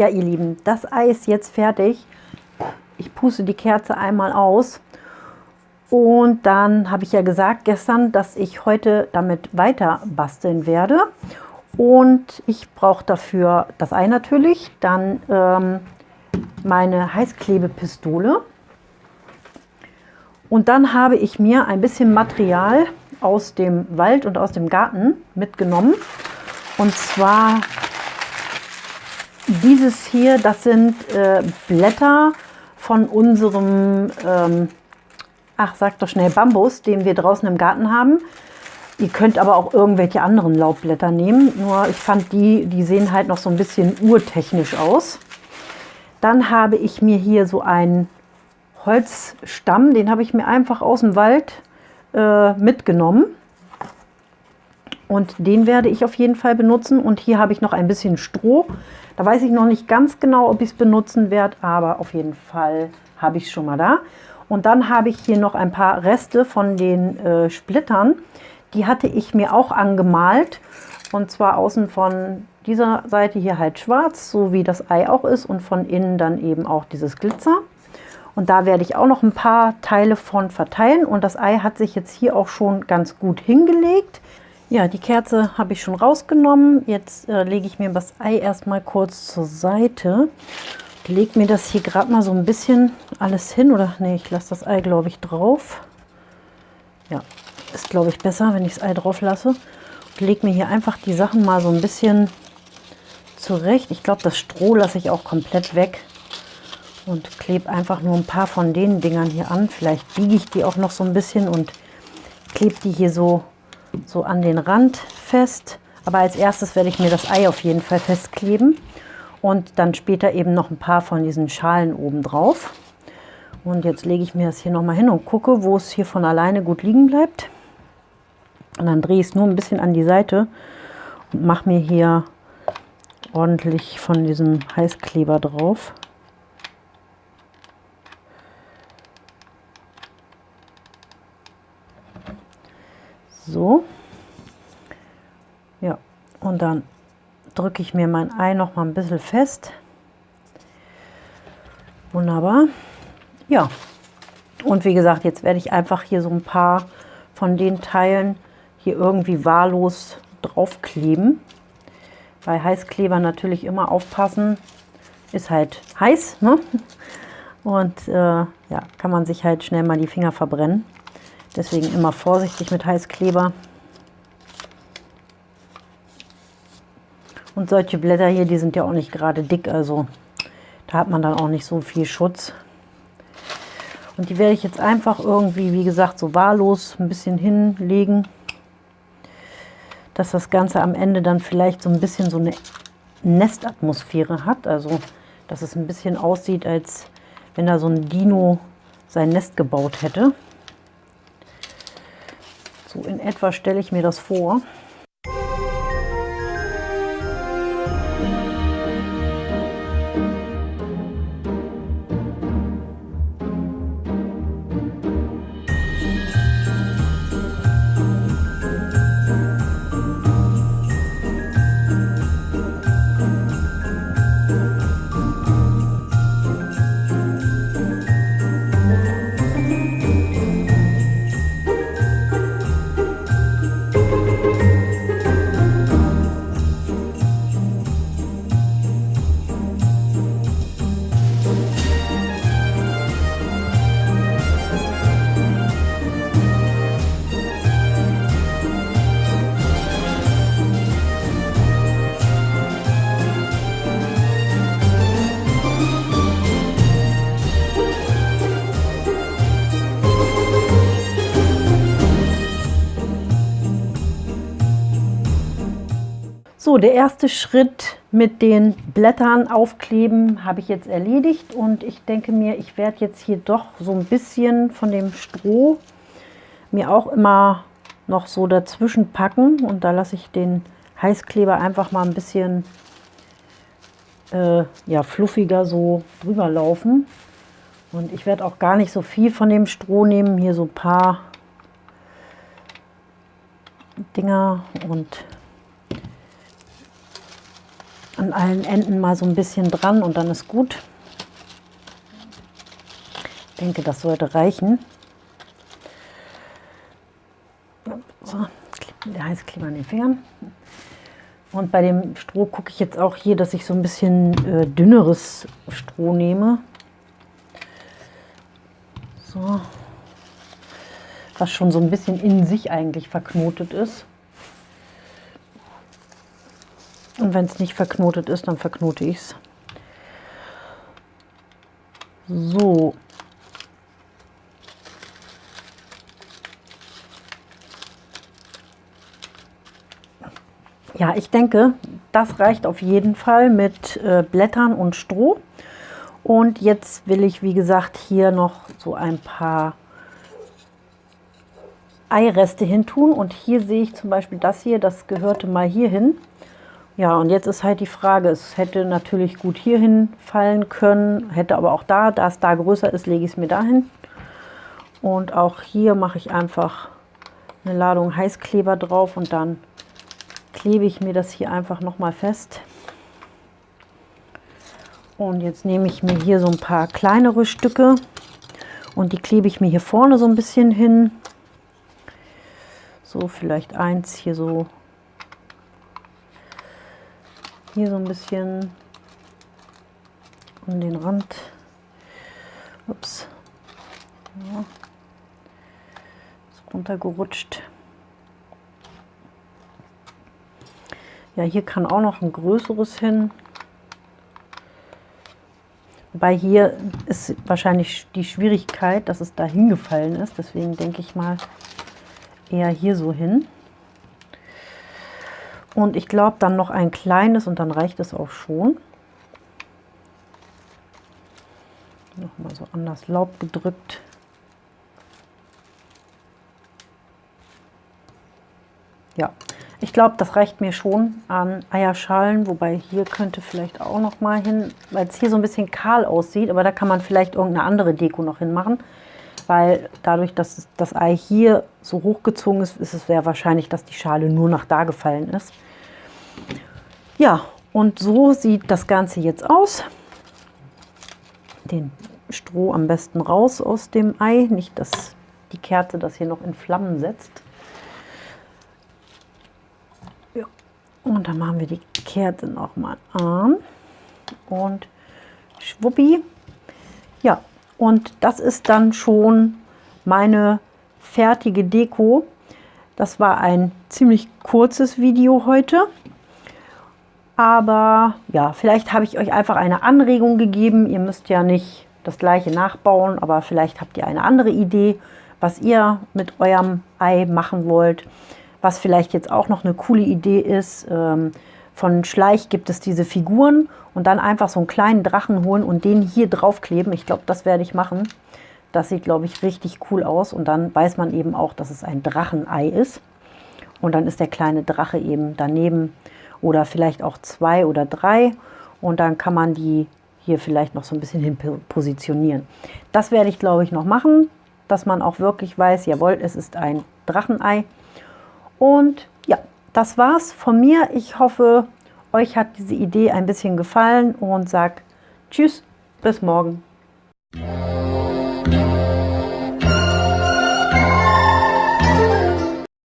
Ja, ihr Lieben, das Ei ist jetzt fertig. Ich puste die Kerze einmal aus. Und dann habe ich ja gesagt gestern, dass ich heute damit weiter basteln werde. Und ich brauche dafür das Ei natürlich, dann ähm, meine Heißklebepistole. Und dann habe ich mir ein bisschen Material aus dem Wald und aus dem Garten mitgenommen. Und zwar dieses hier, das sind äh, Blätter von unserem, ähm, ach sag doch schnell, Bambus, den wir draußen im Garten haben. Ihr könnt aber auch irgendwelche anderen Laubblätter nehmen. Nur ich fand die, die sehen halt noch so ein bisschen urtechnisch aus. Dann habe ich mir hier so einen Holzstamm, den habe ich mir einfach aus dem Wald äh, mitgenommen. Und den werde ich auf jeden Fall benutzen. Und hier habe ich noch ein bisschen Stroh. Da weiß ich noch nicht ganz genau, ob ich es benutzen werde, aber auf jeden Fall habe ich es schon mal da. Und dann habe ich hier noch ein paar Reste von den äh, Splittern. Die hatte ich mir auch angemalt. Und zwar außen von dieser Seite hier halt schwarz, so wie das Ei auch ist. Und von innen dann eben auch dieses Glitzer. Und da werde ich auch noch ein paar Teile von verteilen. Und das Ei hat sich jetzt hier auch schon ganz gut hingelegt. Ja, die Kerze habe ich schon rausgenommen. Jetzt äh, lege ich mir das Ei erstmal kurz zur Seite. Ich lege mir das hier gerade mal so ein bisschen alles hin. Oder nee, ich lasse das Ei, glaube ich, drauf. Ja, ist, glaube ich, besser, wenn ich das Ei drauf lasse. Ich lege mir hier einfach die Sachen mal so ein bisschen zurecht. Ich glaube, das Stroh lasse ich auch komplett weg. Und klebe einfach nur ein paar von den Dingern hier an. Vielleicht biege ich die auch noch so ein bisschen und klebe die hier so so an den Rand fest. Aber als erstes werde ich mir das Ei auf jeden Fall festkleben und dann später eben noch ein paar von diesen Schalen oben drauf. Und jetzt lege ich mir das hier nochmal hin und gucke, wo es hier von alleine gut liegen bleibt. Und dann drehe ich es nur ein bisschen an die Seite und mache mir hier ordentlich von diesem Heißkleber drauf. So. Ja, und dann drücke ich mir mein Ei noch mal ein bisschen fest. Wunderbar. Ja, und wie gesagt, jetzt werde ich einfach hier so ein paar von den Teilen hier irgendwie wahllos draufkleben. Bei Heißkleber natürlich immer aufpassen. Ist halt heiß, ne? Und äh, ja, kann man sich halt schnell mal die Finger verbrennen. Deswegen immer vorsichtig mit Heißkleber. Und solche Blätter hier, die sind ja auch nicht gerade dick, also da hat man dann auch nicht so viel Schutz. Und die werde ich jetzt einfach irgendwie, wie gesagt, so wahllos ein bisschen hinlegen, dass das Ganze am Ende dann vielleicht so ein bisschen so eine Nestatmosphäre hat. Also, dass es ein bisschen aussieht, als wenn da so ein Dino sein Nest gebaut hätte. So in etwa stelle ich mir das vor. So, der erste Schritt mit den Blättern aufkleben habe ich jetzt erledigt und ich denke mir, ich werde jetzt hier doch so ein bisschen von dem Stroh mir auch immer noch so dazwischen packen und da lasse ich den Heißkleber einfach mal ein bisschen äh, ja, fluffiger so drüber laufen. Und ich werde auch gar nicht so viel von dem Stroh nehmen, hier so ein paar Dinger und an allen Enden mal so ein bisschen dran und dann ist gut. Ich denke, das sollte reichen. So, der heiße Kleber an den Fingern. Und bei dem Stroh gucke ich jetzt auch hier, dass ich so ein bisschen äh, dünneres Stroh nehme. So. Was schon so ein bisschen in sich eigentlich verknotet ist. Und wenn es nicht verknotet ist, dann verknote ich es. So. Ja, ich denke, das reicht auf jeden Fall mit äh, Blättern und Stroh. Und jetzt will ich, wie gesagt, hier noch so ein paar Eireste hin tun. Und hier sehe ich zum Beispiel das hier, das gehörte mal hier hin. Ja, und jetzt ist halt die Frage, es hätte natürlich gut hierhin fallen können, hätte aber auch da, da es da größer ist, lege ich es mir dahin. Und auch hier mache ich einfach eine Ladung Heißkleber drauf und dann klebe ich mir das hier einfach nochmal fest. Und jetzt nehme ich mir hier so ein paar kleinere Stücke und die klebe ich mir hier vorne so ein bisschen hin. So vielleicht eins hier so hier so ein bisschen um den Rand. Ups. Ja. Ist runtergerutscht. Ja, hier kann auch noch ein größeres hin. Wobei hier ist wahrscheinlich die Schwierigkeit, dass es da hingefallen ist. Deswegen denke ich mal eher hier so hin. Und ich glaube dann noch ein kleines und dann reicht es auch schon. Nochmal so anders Laub gedrückt. Ja, ich glaube, das reicht mir schon an Eierschalen, wobei hier könnte vielleicht auch noch mal hin, weil es hier so ein bisschen kahl aussieht, aber da kann man vielleicht irgendeine andere Deko noch hinmachen, weil dadurch, dass das Ei hier so hochgezogen ist, ist es sehr wahrscheinlich, dass die Schale nur nach da gefallen ist. Ja, und so sieht das Ganze jetzt aus. Den Stroh am besten raus aus dem Ei, nicht dass die Kerze das hier noch in Flammen setzt. Ja. Und dann machen wir die Kerze noch mal an und schwuppi. Ja, und das ist dann schon meine fertige Deko. Das war ein ziemlich kurzes Video heute. Aber ja, vielleicht habe ich euch einfach eine Anregung gegeben. Ihr müsst ja nicht das gleiche nachbauen, aber vielleicht habt ihr eine andere Idee, was ihr mit eurem Ei machen wollt. Was vielleicht jetzt auch noch eine coole Idee ist, ähm, von Schleich gibt es diese Figuren und dann einfach so einen kleinen Drachen holen und den hier draufkleben. Ich glaube, das werde ich machen. Das sieht, glaube ich, richtig cool aus und dann weiß man eben auch, dass es ein Drachenei ist. Und dann ist der kleine Drache eben daneben oder vielleicht auch zwei oder drei und dann kann man die hier vielleicht noch so ein bisschen hin positionieren. Das werde ich glaube ich noch machen, dass man auch wirklich weiß, jawohl, es ist ein Drachenei. Und ja, das war's von mir. Ich hoffe, euch hat diese Idee ein bisschen gefallen und sag Tschüss, bis morgen.